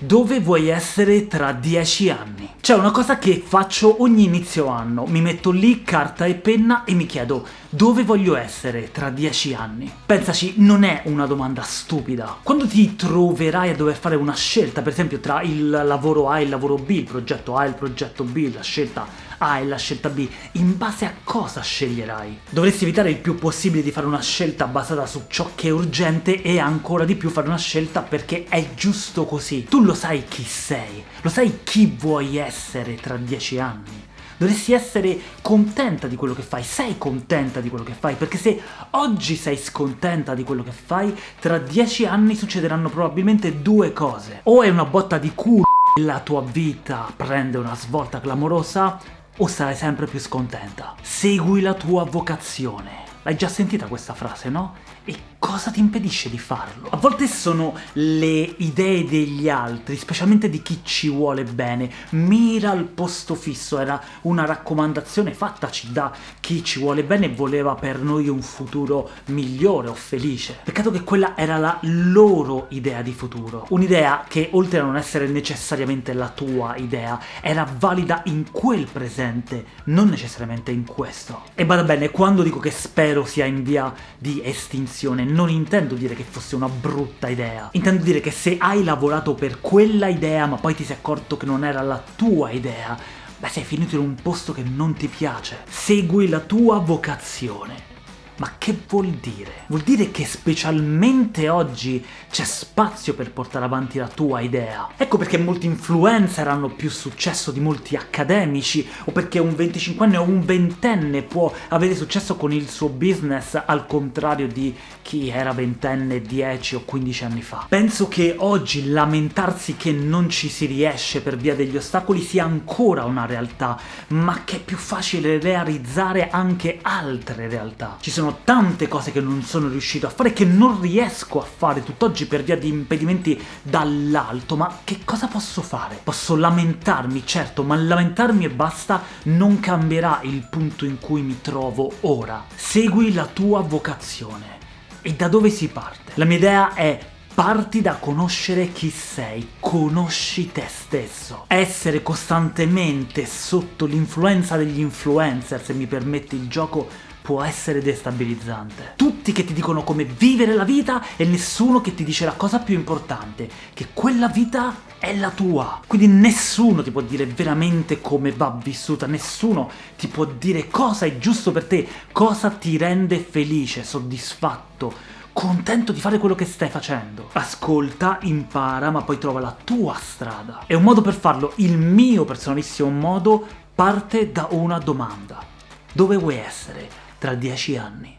Dove vuoi essere tra dieci anni? C'è una cosa che faccio ogni inizio anno, mi metto lì carta e penna e mi chiedo dove voglio essere tra dieci anni? Pensaci, non è una domanda stupida. Quando ti troverai a dover fare una scelta, per esempio tra il lavoro A e il lavoro B, il progetto A e il progetto B, la scelta a e la scelta B, in base a cosa sceglierai? Dovresti evitare il più possibile di fare una scelta basata su ciò che è urgente e ancora di più fare una scelta perché è giusto così. Tu lo sai chi sei, lo sai chi vuoi essere tra dieci anni. Dovresti essere contenta di quello che fai, sei contenta di quello che fai, perché se oggi sei scontenta di quello che fai, tra dieci anni succederanno probabilmente due cose. O è una botta di culo e la tua vita prende una svolta clamorosa, o sarai sempre più scontenta. Segui la tua vocazione. L'hai già sentita questa frase, no? E cosa ti impedisce di farlo? A volte sono le idee degli altri, specialmente di chi ci vuole bene. Mira al posto fisso, era una raccomandazione fattaci da chi ci vuole bene e voleva per noi un futuro migliore o felice. Peccato che quella era la loro idea di futuro. Un'idea che, oltre a non essere necessariamente la tua idea, era valida in quel presente, non necessariamente in questo. E bada bene, quando dico che spero sia in via di estinzione, non intendo dire che fosse una brutta idea. Intendo dire che se hai lavorato per quella idea ma poi ti sei accorto che non era la tua idea, beh sei finito in un posto che non ti piace. Segui la tua vocazione. Ma che vuol dire? Vuol dire che specialmente oggi c'è spazio per portare avanti la tua idea. Ecco perché molti influencer hanno più successo di molti accademici, o perché un 25enne o un ventenne può avere successo con il suo business al contrario di chi era ventenne 10 o 15 anni fa. Penso che oggi lamentarsi che non ci si riesce per via degli ostacoli sia ancora una realtà, ma che è più facile realizzare anche altre realtà. Ci sono sono tante cose che non sono riuscito a fare, che non riesco a fare tutt'oggi per via di impedimenti dall'alto, ma che cosa posso fare? Posso lamentarmi, certo, ma lamentarmi e basta non cambierà il punto in cui mi trovo ora. Segui la tua vocazione. E da dove si parte? La mia idea è Parti da conoscere chi sei, conosci te stesso. Essere costantemente sotto l'influenza degli influencer, se mi permetti il gioco, può essere destabilizzante. Tutti che ti dicono come vivere la vita e nessuno che ti dice la cosa più importante, che quella vita è la tua. Quindi nessuno ti può dire veramente come va vissuta, nessuno ti può dire cosa è giusto per te, cosa ti rende felice, soddisfatto, contento di fare quello che stai facendo. Ascolta, impara, ma poi trova la tua strada. E un modo per farlo, il mio personalissimo modo, parte da una domanda. Dove vuoi essere? Tra dieci anni.